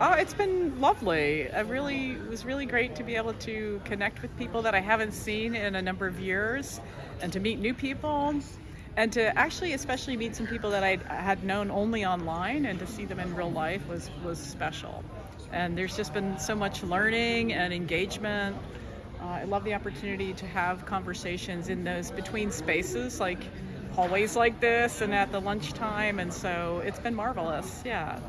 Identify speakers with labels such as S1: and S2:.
S1: Oh, it's been lovely. It really it was really great to be able to connect with people that I haven't seen in a number of years and to meet new people and to actually especially meet some people that I had known only online and to see them in real life was was special. And there's just been so much learning and engagement. Uh, I love the opportunity to have conversations in those between spaces like hallways like this and at the lunchtime and so it's been marvelous. Yeah.